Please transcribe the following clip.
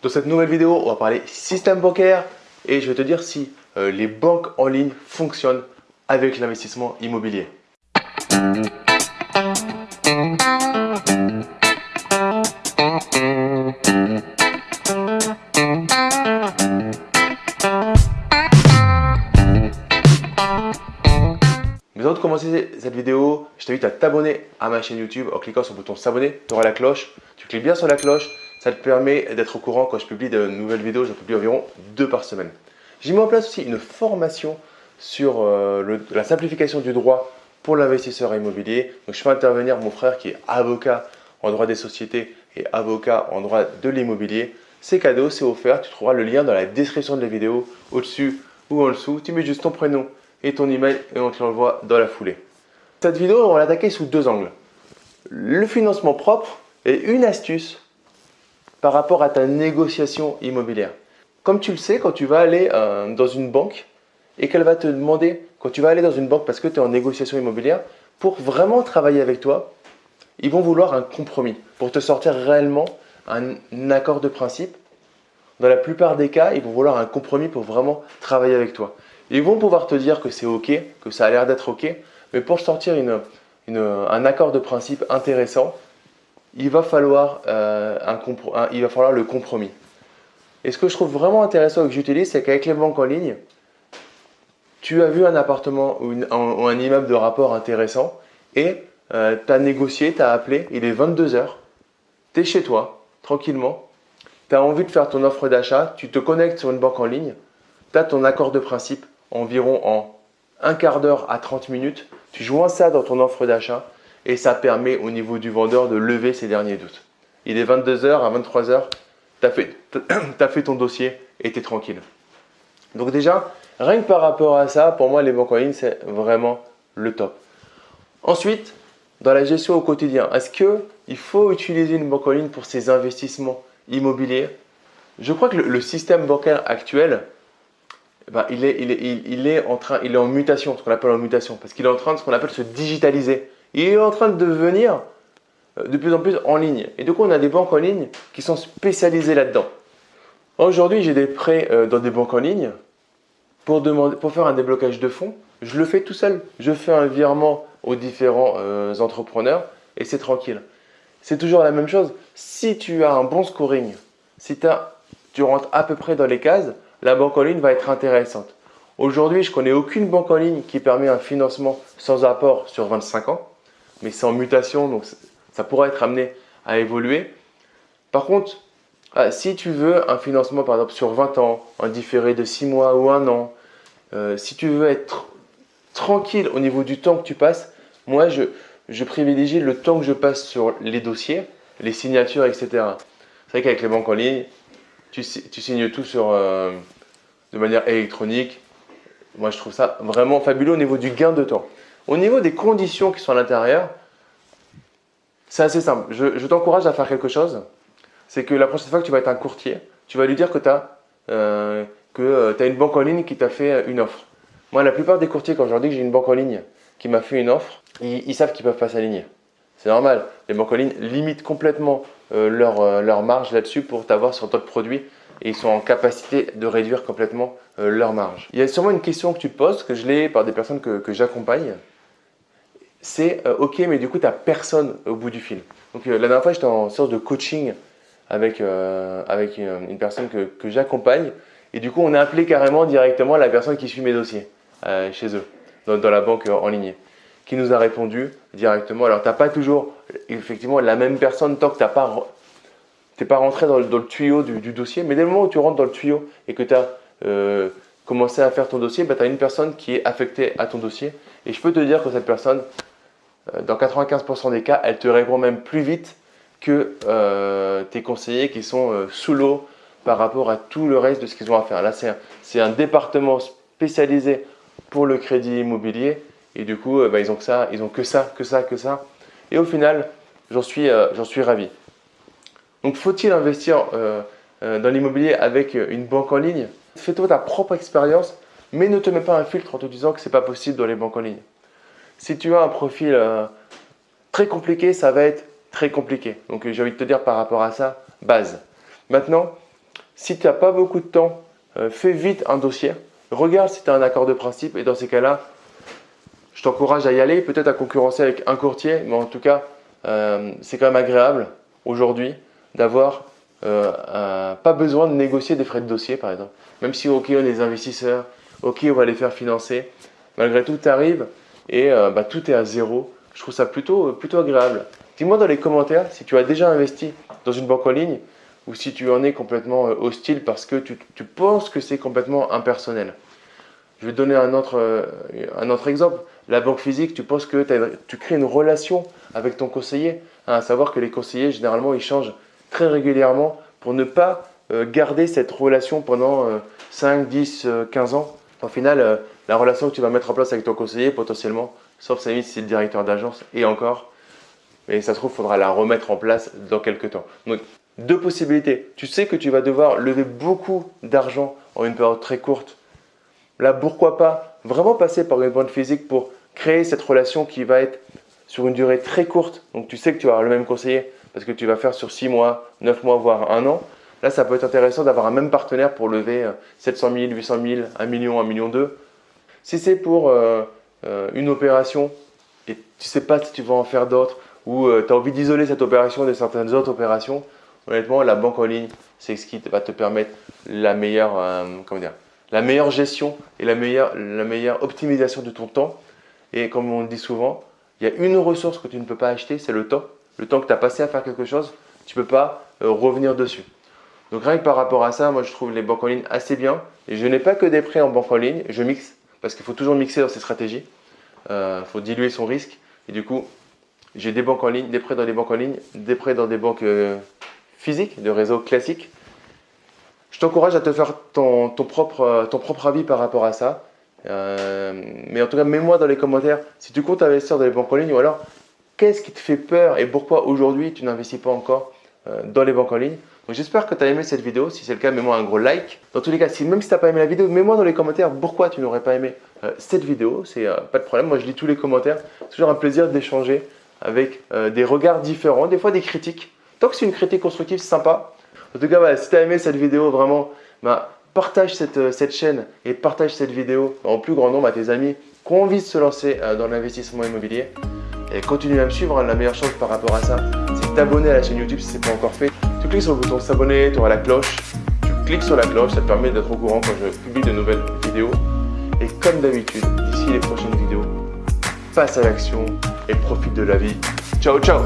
Dans cette nouvelle vidéo, on va parler système bancaire et je vais te dire si euh, les banques en ligne fonctionnent avec l'investissement immobilier. Mais avant de commencer cette vidéo, je t'invite à t'abonner à ma chaîne YouTube en cliquant sur le bouton s'abonner. Tu auras la cloche, tu cliques bien sur la cloche, ça te permet d'être au courant quand je publie de nouvelles vidéos. J'en publie environ deux par semaine. J'ai mis en place aussi une formation sur euh, la simplification du droit pour l'investisseur immobilier. Donc, je fais intervenir mon frère qui est avocat en droit des sociétés et avocat en droit de l'immobilier. C'est cadeau, c'est offert. Tu trouveras le lien dans la description de la vidéo, au-dessus ou en dessous. Tu mets juste ton prénom et ton email et on te l'envoie dans la foulée. Cette vidéo, on va l'attaquer sous deux angles. Le financement propre et une astuce par rapport à ta négociation immobilière. Comme tu le sais, quand tu vas aller euh, dans une banque et qu'elle va te demander, quand tu vas aller dans une banque parce que tu es en négociation immobilière, pour vraiment travailler avec toi, ils vont vouloir un compromis pour te sortir réellement un, accord de principe. Dans la plupart des cas, ils vont vouloir un compromis pour vraiment travailler avec toi. Ils vont pouvoir te dire que c'est OK, que ça a l'air d'être OK, mais pour sortir un accord de principe intéressant, il va falloir, euh, il va falloir le compromis. Et ce que je trouve vraiment intéressant et que j'utilise, c'est qu'avec les banques en ligne, tu as vu un appartement ou, un immeuble de rapport intéressant et euh, tu as négocié, tu as appelé, il est 22h, tu es chez toi, tranquillement, tu as envie de faire ton offre d'achat, tu te connectes sur une banque en ligne, tu as ton accord de principe environ en un quart d'heure à 30 minutes, tu joins ça dans ton offre d'achat et ça permet au niveau du vendeur de lever ses derniers doutes. Il est 22h à 23h, tu as, fait ton dossier et tu es tranquille. Donc déjà, rien que par rapport à ça, pour moi les banques en ligne c'est vraiment le top. Ensuite, dans la gestion au quotidien, est-ce qu'il faut utiliser une banque en ligne pour ses investissements immobiliers? Je crois que le, système bancaire actuel, eh ben, il, est, il, est, est en train, il est en mutation, ce qu'on appelle en mutation, parce qu'il est en train de ce qu'on appelle se digitaliser. Il est en train de devenir euh, de plus en plus en ligne. Et du coup, on a des banques en ligne qui sont spécialisées là-dedans. Aujourd'hui, j'ai des prêts euh, dans des banques en ligne pour, demander, pour faire un déblocage de fonds. Je le fais tout seul. Je fais un virement aux différents euh, entrepreneurs et c'est tranquille. C'est toujours la même chose. Si tu as un bon scoring, si tu rentres à peu près dans les cases, la banque en ligne va être intéressante. Aujourd'hui, je connais aucune banque en ligne qui permet un financement sans apport sur 25 ans mais c'est en mutation, donc ça pourra être amené à évoluer. Par contre, ah, si tu veux un financement par exemple sur 20 ans, un différé de 6 mois ou 1 an, euh, si tu veux être tranquille au niveau du temps que tu passes, moi je, privilégie le temps que je passe sur les dossiers, les signatures, etc. C'est vrai qu'avec les banques en ligne, tu, tu, signes tout sur, euh, de manière électronique. Moi je trouve ça vraiment fabuleux au niveau du gain de temps. Au niveau des conditions qui sont à l'intérieur, c'est assez simple. Je, t'encourage à faire quelque chose. C'est que la prochaine fois que tu vas être un courtier, tu vas lui dire que tu as, euh, euh, une banque en ligne qui t'a fait une offre. Moi, la plupart des courtiers, quand je leur dis que j'ai une banque en ligne qui m'a fait une offre, ils, savent qu'ils ne peuvent pas s'aligner. C'est normal. Les banques en ligne limitent complètement euh, leur, leur, marge là-dessus pour t'avoir sur d'autres produits et ils sont en capacité de réduire complètement leur marge. Il y a sûrement une question que tu te poses, que je l'ai par des personnes que j'accompagne c'est euh, ok, mais du coup, tu n'as personne au bout du fil. Donc, euh, la dernière fois, j'étais en sorte de coaching avec, euh, avec une, personne que, j'accompagne. Et du coup, on a appelé carrément directement la personne qui suit mes dossiers chez eux, dans, la banque en ligne, qui nous a répondu directement. Alors, tu n'as pas toujours effectivement la même personne tant que tu n'es pas, pas rentré dans le, tuyau du, dossier. Mais dès le moment où tu rentres dans le tuyau et que tu as commencé à faire ton dossier, bah, tu as une personne qui est affectée à ton dossier. Et je peux te dire que cette personne, dans 95% des cas, elle te répond même plus vite que euh, tes conseillers qui sont euh, sous l'eau par rapport à tout le reste de ce qu'ils ont à faire. Là, c'est un, département spécialisé pour le crédit immobilier et du coup, bah, ils ont que ça, ils ont que ça, que ça, que ça. Et au final, j'en suis, suis ravi. Donc, faut-il investir dans l'immobilier avec une banque en ligne? Fais-toi ta propre expérience, mais ne te mets pas un filtre en te disant que ce n'est pas possible dans les banques en ligne. Si tu as un profil euh, très compliqué, ça va être très compliqué. Donc j'ai envie de te dire par rapport à ça, base. Maintenant, Si tu n'as pas beaucoup de temps, euh, fais vite un dossier. Regarde si tu as un accord de principe et dans ces cas-là, je t'encourage à y aller, peut-être à concurrencer avec un courtier, mais en tout cas, euh, c'est quand même agréable aujourd'hui d'avoir euh, pas besoin de négocier des frais de dossier par exemple. Même si ok on est des investisseurs, ok on va les faire financer, malgré tout tu arrives et bah, tout est à zéro. Je trouve ça plutôt, plutôt agréable. Dis-moi dans les commentaires si tu as déjà investi dans une banque en ligne ou si tu en es complètement euh, hostile parce que tu, penses que c'est complètement impersonnel. Je vais te donner un autre, euh, un autre exemple. La banque physique, tu penses que tu crées une relation avec ton conseiller, hein, à savoir que les conseillers, généralement, ils changent très régulièrement pour ne pas euh, garder cette relation pendant 5, 10, 15 ans. Au final, la relation que tu vas mettre en place avec ton conseiller, potentiellement, sauf si c'est le directeur d'agence, et encore, mais ça se trouve, il faudra la remettre en place dans quelques temps. Donc, deux possibilités. Tu sais que tu vas devoir lever beaucoup d'argent en une période très courte. Là, pourquoi pas vraiment passer par une banque physique pour créer cette relation qui va être sur une durée très courte. Donc, tu sais que tu vas avoir le même conseiller parce que tu vas faire sur 6 mois, 9 mois, voire un an. Là, ça peut être intéressant d'avoir un même partenaire pour lever 700 000, 800 000, 1 million, 1 million 2. Si c'est pour euh, euh, une opération et tu ne sais pas si tu vas en faire d'autres ou euh, tu as envie d'isoler cette opération de certaines autres opérations, honnêtement, la banque en ligne, c'est ce qui va te permettre la meilleure, comment dire, la meilleure gestion et la meilleure, la meilleure optimisation de ton temps. Et comme on dit souvent, il y a une ressource que tu ne peux pas acheter, c'est le temps. Le temps que tu as passé à faire quelque chose, tu ne peux pas revenir dessus. Donc rien que par rapport à ça, moi je trouve les banques en ligne assez bien. Et je n'ai pas que des prêts en banque en ligne, je mixe parce qu'il faut toujours mixer dans ces stratégies. Il euh, faut diluer son risque. Et du coup, j'ai des banques en ligne, des prêts dans les banques en ligne, des prêts dans des banques physique, de réseau classique. Je t'encourage à te faire ton, propre, ton propre avis par rapport à ça. Euh, mais en tout cas, mets-moi dans les commentaires si tu comptes investir dans les banques en ligne ou alors qu'est-ce qui te fait peur et pourquoi aujourd'hui tu n'investis pas encore euh, dans les banques en ligne? J'espère que tu as aimé cette vidéo. Si c'est le cas, mets-moi un gros like. Dans tous les cas, même si tu n'as pas aimé la vidéo, mets-moi dans les commentaires pourquoi tu n'aurais pas aimé euh, cette vidéo. C'est pas de problème. Moi, je lis tous les commentaires. C'est toujours un plaisir d'échanger avec des regards différents, des fois des critiques. Tant que c'est une critique constructive, c'est sympa. En tout cas, si tu as aimé cette vidéo, vraiment, bah, partage euh, cette, chaîne et partage cette vidéo en plus grand nombre à tes amis qui ont envie de se lancer euh, dans l'investissement immobilier. Et continue à me suivre. Hein. la meilleure chose par rapport à ça, t'abonner à la chaîne YouTube si ce n'est pas encore fait. Tu cliques sur le bouton s'abonner, tu auras la cloche. Tu cliques sur la cloche, ça te permet d'être au courant quand je publie de nouvelles vidéos. Et comme d'habitude, d'ici les prochaines vidéos, passe à l'action et profite de la vie. Ciao, ciao